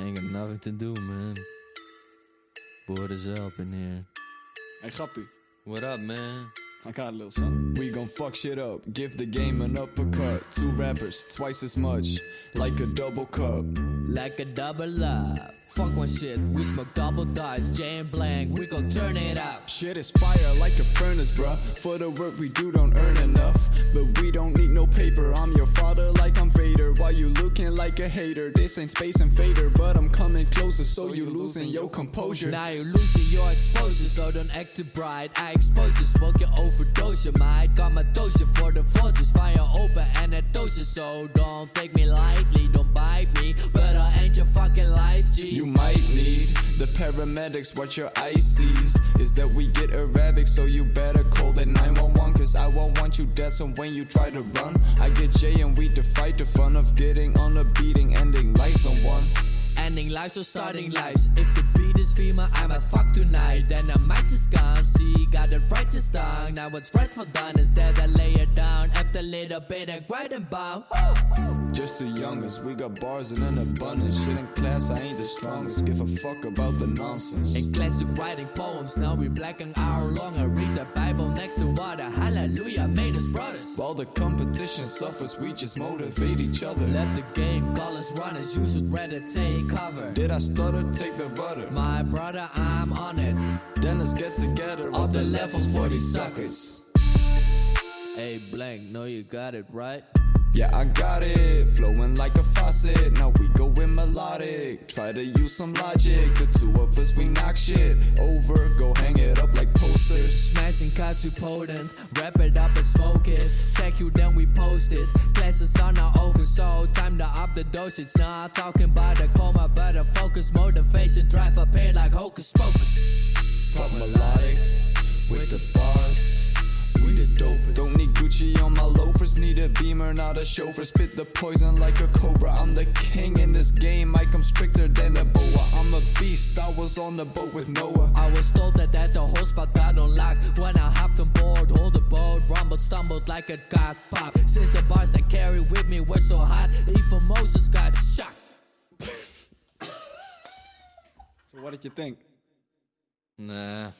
ain't got nothing to do, man. Bored as hell up in here. Hey, grappie. What up, man? I got a little something. We gon' fuck shit up, give the game an uppercut. Two rappers, twice as much, like a double cup. Like a double up. Fuck one shit, we smoke double dice, jam blank, we gon' turn it up. Shit is fire like a furnace, bruh. For the work we do, don't earn enough. But we don't need no paper. I'm your father like I'm Vader. While you looking like a hater. This ain't Space Invader, but I'm coming closer, so you losing your composure. Now you're losing your exposure, so don't act too bright. I expose you, smoke your overdose, you might. Got my dose for the forces, fire open and a dose, so don't take me lightly, don't fucking life, G. You might need the paramedics. What your eyes sees is that we get erratic, so you better call that 911. Cause I won't want you dead, so when you try to run, I get Jay and we to fight the fun of getting on a beating, ending lives on one. Ending lives or starting lives. If the beat is female, I might fuck tonight. Then I might just come. See, got the right to start. Now what's right for done is that I lay it down. After a little bit of grind and bomb. Just the youngest, we got bars in an abundance. Shit in class, I ain't the strongest. Give a fuck about the nonsense. In classic writing poems, now we black an hour long. I read the Bible next to water. Hallelujah, made us brothers. While the competition suffers, we just motivate each other. Let the game call us runners. You should rather take cover. Did I stutter? Take the rudder. My brother, I'm on it. Then let's get together. Up the levels for these suckers. Hey, blank, know you got it right. Yeah, I got it, flowing like a faucet. Now we go in melodic. Try to use some logic. The two of us, we knock shit over. Go hang it up like posters. Smashing cars we potent, wrap it up and smoke it. Take you, then we post it. Classes are now over, so time to up the dosage. Not talking about the coma, but a focus, motivation, drive up here like hocus pocus. Fuck melodic with the bars. We the dopest. Don't need Gucci on my a beamer, not a chauffeur. Spit the poison like a cobra. I'm the king in this game. I come stricter than a boa. I'm a beast. I was on the boat with Noah. I was told that at the whole spot got unlocked When I hopped on board, hold the boat Rumbled, stumbled like a god pop Since the bars I carry with me were so hot Even Moses got shocked So what did you think? Nah,